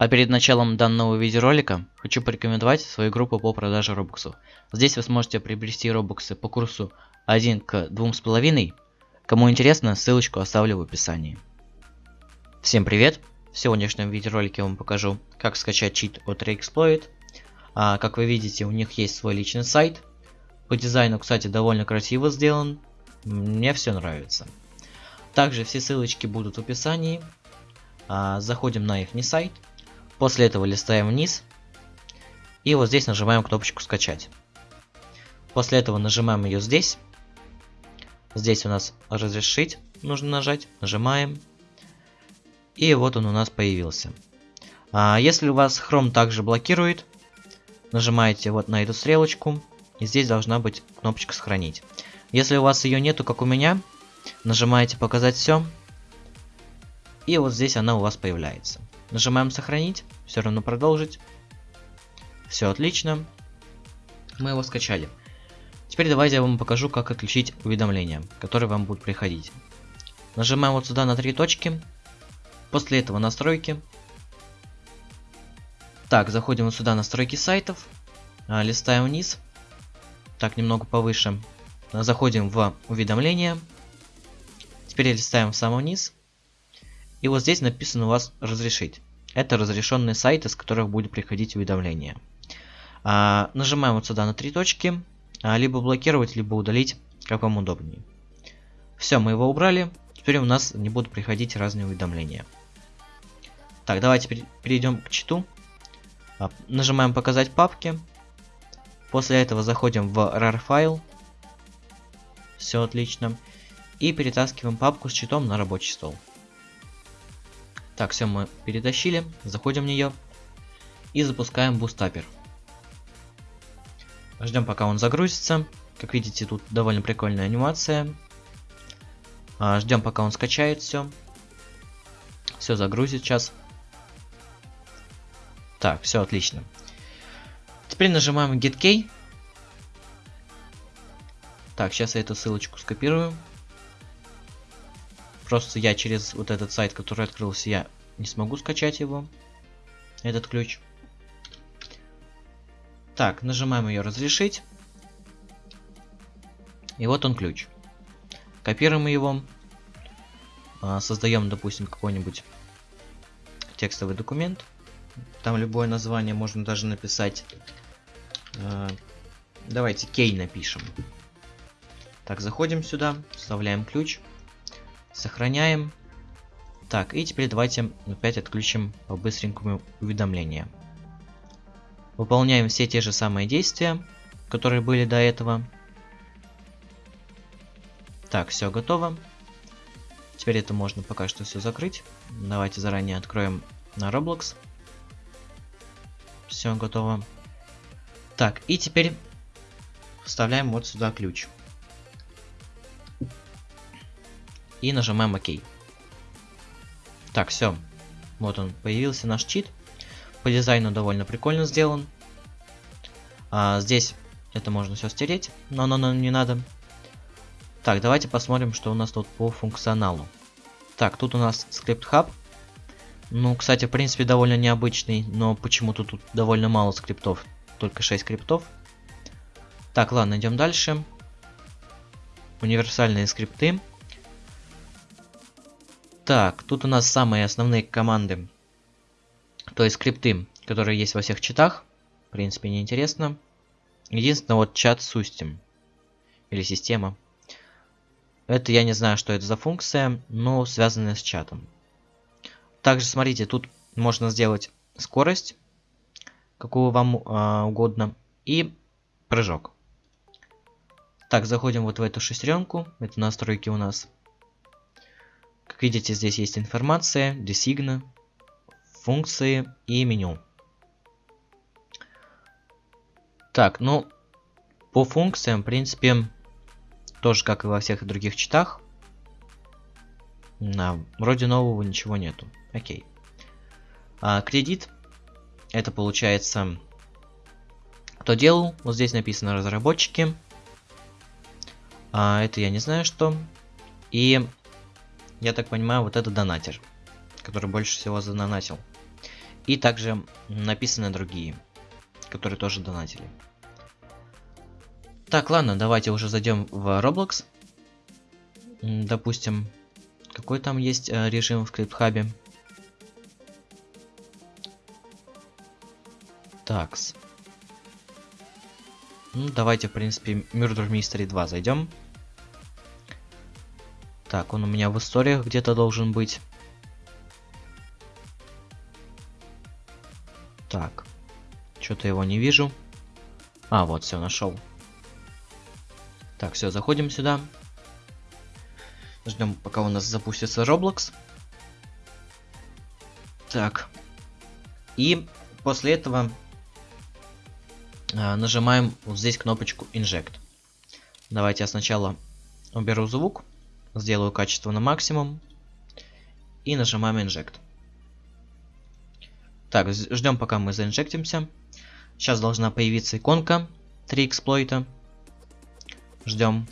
А перед началом данного видеоролика хочу порекомендовать свою группу по продаже робоксов. Здесь вы сможете приобрести робоксы по курсу 1 к 2,5. Кому интересно, ссылочку оставлю в описании. Всем привет! В сегодняшнем видеоролике я вам покажу, как скачать чит от Reexploit. А, как вы видите, у них есть свой личный сайт. По дизайну, кстати, довольно красиво сделан. Мне все нравится. Также все ссылочки будут в описании. А, заходим на их сайт. После этого листаем вниз. И вот здесь нажимаем кнопочку скачать. После этого нажимаем ее здесь. Здесь у нас разрешить нужно нажать. Нажимаем. И вот он у нас появился. А если у вас Chrome также блокирует, нажимаете вот на эту стрелочку. И здесь должна быть кнопочка сохранить. Если у вас ее нету, как у меня, нажимаете показать все. И вот здесь она у вас появляется. Нажимаем сохранить, все равно продолжить. Все отлично. Мы его скачали. Теперь давайте я вам покажу, как отключить уведомления, которые вам будут приходить. Нажимаем вот сюда на три точки. После этого настройки. Так, заходим вот сюда настройки сайтов. А, листаем вниз. Так, немного повыше. Заходим в уведомления. Теперь листаем в самый низ. И вот здесь написано у вас разрешить. Это разрешенные сайты, с которых будет приходить уведомление. А, нажимаем вот сюда на три точки. А, либо блокировать, либо удалить, как вам удобнее. Все, мы его убрали. Теперь у нас не будут приходить разные уведомления. Так, давайте перейдем к читу. А, нажимаем показать папки. После этого заходим в RAR файл. Все отлично. И перетаскиваем папку с читом на рабочий стол. Так, все мы перетащили, заходим в нее и запускаем бустапер. Ждем пока он загрузится. Как видите, тут довольно прикольная анимация. А, ждем пока он скачает все. Все загрузит сейчас. Так, все отлично. Теперь нажимаем Get Key. Так, сейчас я эту ссылочку скопирую. Просто я через вот этот сайт, который открылся, я не смогу скачать его. Этот ключ. Так, нажимаем ее разрешить. И вот он ключ. Копируем его. А, Создаем, допустим, какой-нибудь текстовый документ. Там любое название можно даже написать. А, давайте кей напишем. Так, заходим сюда, вставляем ключ. Сохраняем. Так, и теперь давайте опять отключим по-быстренькому уведомления. Выполняем все те же самые действия, которые были до этого. Так, все готово. Теперь это можно пока что все закрыть. Давайте заранее откроем на Roblox. Все готово. Так, и теперь вставляем вот сюда ключ. И нажимаем ОК. Так, все. Вот он, появился наш чит. По дизайну довольно прикольно сделан. А, здесь это можно все стереть, но оно нам не надо. Так, давайте посмотрим, что у нас тут по функционалу. Так, тут у нас скрипт хаб. Ну, кстати, в принципе, довольно необычный, но почему-то тут довольно мало скриптов. Только 6 скриптов. Так, ладно, идем дальше. Универсальные скрипты. Так, тут у нас самые основные команды. То есть скрипты, которые есть во всех чатах. В принципе, неинтересно. Единственное, вот чат Сустим. Или система. Это я не знаю, что это за функция, но связанная с чатом. Также, смотрите, тут можно сделать скорость, какую вам э, угодно, и прыжок. Так, заходим вот в эту шестеренку. Это настройки у нас. Как видите, здесь есть информация, десигна, функции и меню. Так, ну, по функциям, в принципе, тоже как и во всех других читах. Да, вроде нового ничего нету. Окей. А, кредит. Это получается, кто делал. Вот здесь написано разработчики. А, это я не знаю что. И я так понимаю, вот это донатер, который больше всего задонатил. И также написаны другие, которые тоже донатили. Так, ладно, давайте уже зайдем в Roblox. Допустим, какой там есть э, режим в скрипт-хабе? Такс. Ну, давайте, в принципе, Murder Mystery 2 зайдем. Так, он у меня в историях где-то должен быть. Так. Что-то его не вижу. А, вот, все, нашел. Так, все, заходим сюда. Ждем, пока у нас запустится Roblox. Так. И после этого э, нажимаем вот здесь кнопочку Inject. Давайте я сначала уберу звук, сделаю качество на максимум и нажимаем Inject. Так, ждем пока мы заинжектимся. Сейчас должна появиться иконка 3 эксплойта. Ждем.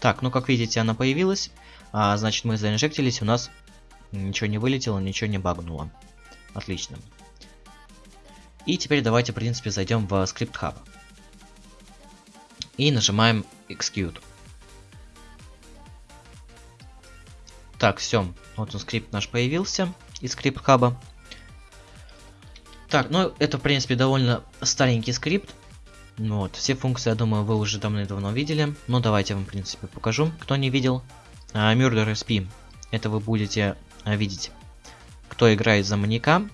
Так, ну как видите, она появилась. А, значит, мы заинжектились, у нас ничего не вылетело, ничего не багнуло. Отлично. И теперь давайте, в принципе, зайдем в Script Hub. И нажимаем Execute. Так, все. Вот он, скрипт наш появился из скрипт хаба. Так, ну это в принципе довольно старенький скрипт. Ну вот, все функции, я думаю, вы уже давно-давно видели. Ну давайте я вам, в принципе, покажу, кто не видел. А, Murder SP. Это вы будете а, видеть, кто играет за маньяка.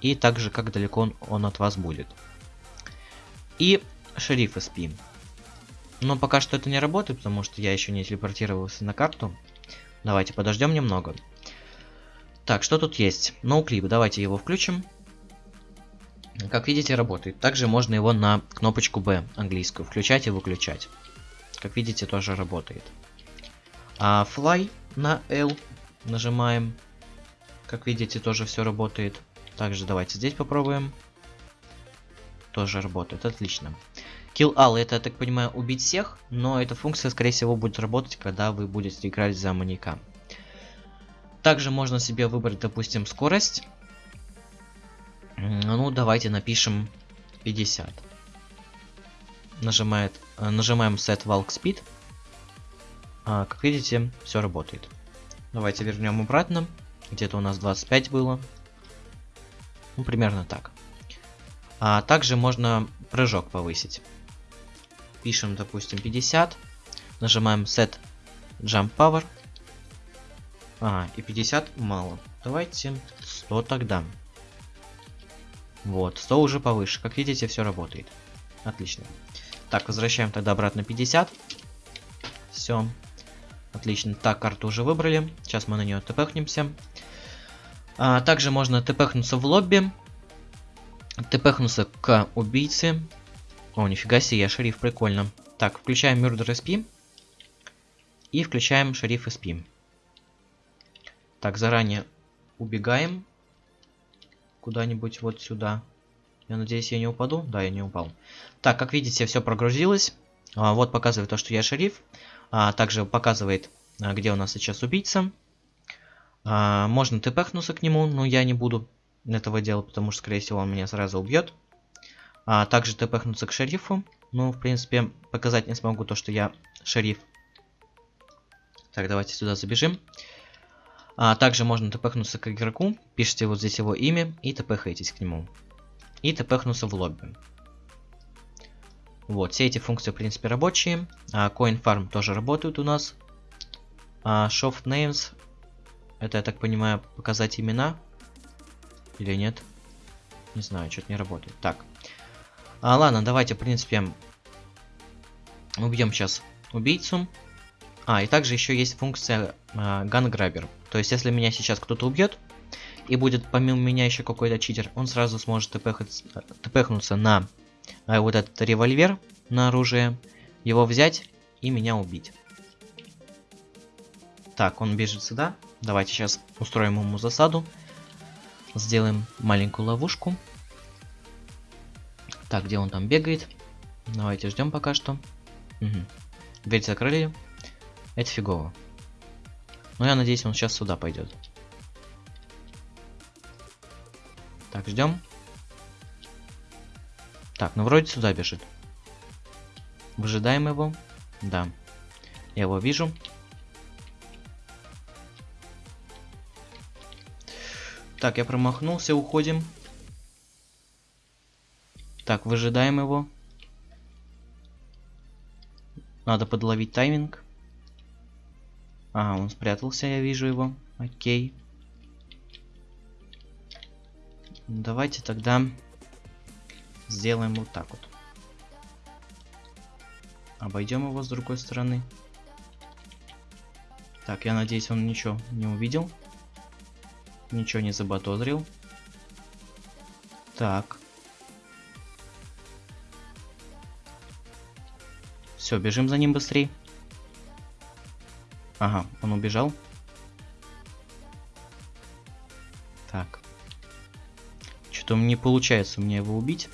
И также, как далеко он, он от вас будет. И шериф SP. Но пока что это не работает, потому что я еще не телепортировался на карту. Давайте подождем немного. Так, что тут есть? Ноуклип, давайте его включим. Как видите, работает. Также можно его на кнопочку B английскую включать и выключать. Как видите, тоже работает. А Fly на L нажимаем. Как видите, тоже все работает. Также давайте здесь попробуем. Тоже работает, отлично. Kill All это, я так понимаю, убить всех, но эта функция, скорее всего, будет работать, когда вы будете играть за маньяка. Также можно себе выбрать, допустим, скорость. Ну, давайте напишем 50. Нажимает, э, нажимаем Set Walk Speed. А, как видите, все работает. Давайте вернем обратно. Где-то у нас 25 было. Ну, примерно так. А также можно прыжок повысить. Пишем, допустим, 50. Нажимаем Set Jump Power. А, и 50 мало. Давайте 100 тогда. Вот, 100 уже повыше. Как видите, все работает. Отлично. Так, возвращаем тогда обратно 50. Все. Отлично. Так, карту уже выбрали. Сейчас мы на нее тпхнемся. А, также можно тпхнуться в лобби. Тпхнуться к убийце. О, нифига себе, я шериф, прикольно. Так, включаем Murder SP. И включаем шериф SP. Так, заранее убегаем куда-нибудь вот сюда. Я надеюсь, я не упаду? Да, я не упал. Так, как видите, все прогрузилось. А, вот показывает то, что я шериф. А, также показывает, а, где у нас сейчас убийца. А, можно тпхнуться к нему, но я не буду этого делать, потому что, скорее всего, он меня сразу убьет. А, также тпхнуться к шерифу. Ну, в принципе, показать не смогу то, что я шериф. Так, давайте сюда забежим. А также можно тпхнуться к игроку, пишите вот здесь его имя и тпхаетесь к нему. И тпхнуться в лобби. Вот, все эти функции, в принципе, рабочие. А, Coin Farm тоже работают у нас. А, Soft Names, это, я так понимаю, показать имена. Или нет? Не знаю, что-то не работает. Так. А, ладно, давайте, в принципе, убьем сейчас убийцу. А, и также еще есть функция э, Gun Grabber. То есть, если меня сейчас кто-то убьет, и будет помимо меня еще какой-то читер, он сразу сможет тпхнуться на э, вот этот револьвер на оружие, его взять и меня убить. Так, он бежит сюда. Давайте сейчас устроим ему засаду. Сделаем маленькую ловушку. Так, где он там бегает? Давайте ждем пока что. Угу. Дверь закрыли. Это фигово. Но я надеюсь, он сейчас сюда пойдет. Так, ждем. Так, ну вроде сюда бежит. Выжидаем его. Да. Я его вижу. Так, я промахнулся, уходим. Так, выжидаем его. Надо подловить тайминг. Ага, он спрятался, я вижу его. Окей. Давайте тогда сделаем вот так вот. Обойдем его с другой стороны. Так, я надеюсь, он ничего не увидел. Ничего не забатозрил. Так. Все, бежим за ним быстрее. Ага, он убежал. Так. Что-то не получается мне его убить.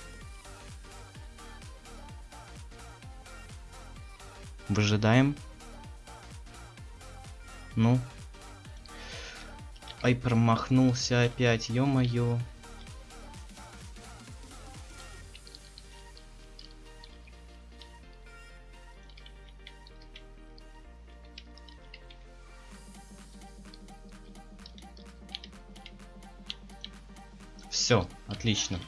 Выжидаем. Ну. Ай, промахнулся опять, ё-моё. Отлично.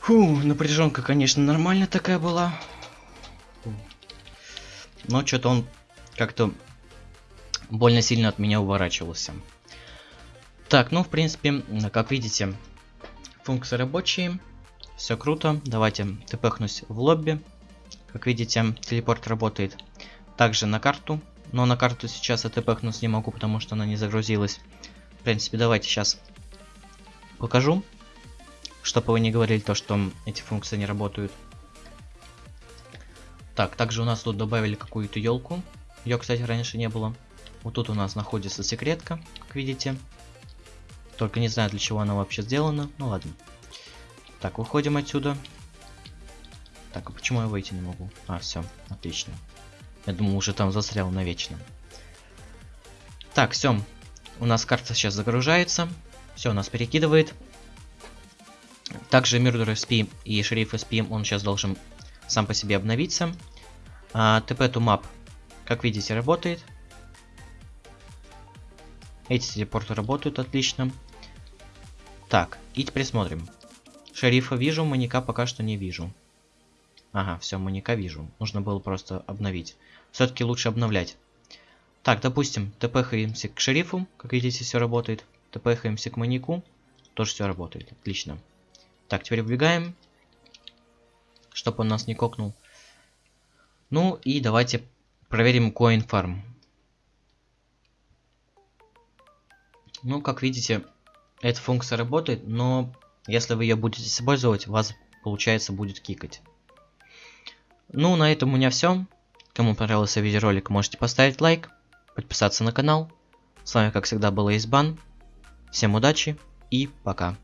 Фу, напряженка, конечно, нормальная такая была. Но что-то он как-то больно сильно от меня уворачивался. Так, ну, в принципе, как видите, функции рабочие. Все круто. Давайте тпхнусь в лобби. Как видите, телепорт работает также на карту. Но на карту сейчас я тпхнуться не могу, потому что она не загрузилась. В принципе, давайте сейчас покажу. Чтобы вы не говорили то, что эти функции не работают. Так, также у нас тут добавили какую-то елку. Ее, кстати, раньше не было. Вот тут у нас находится секретка, как видите. Только не знаю, для чего она вообще сделана. Ну ладно. Так, выходим отсюда. Так, а почему я выйти не могу? А, все, отлично. Я думал, уже там застрял навечно. Так, все. У нас карта сейчас загружается. Все, нас перекидывает. Также Murder SP и Шериф SP, он сейчас должен сам по себе обновиться. А, TP to Map, как видите, работает. Эти телепорты работают отлично. Так, и теперь смотрим. Шерифа вижу, маньяка пока что не вижу. Ага, все, маньяка вижу. Нужно было просто обновить. Все-таки лучше обновлять. Так, допустим, тпхаемся к шерифу. Как видите, все работает. Тпхаемся к маньяку. Тоже все работает. Отлично. Так, теперь убегаем. Чтобы он нас не кокнул. Ну и давайте проверим coin farm. Ну, как видите, эта функция работает, но если вы ее будете использовать, вас, получается, будет кикать. Ну, на этом у меня все. Кому понравился видеоролик, можете поставить лайк, подписаться на канал. С вами, как всегда, был Избан. Всем удачи и пока.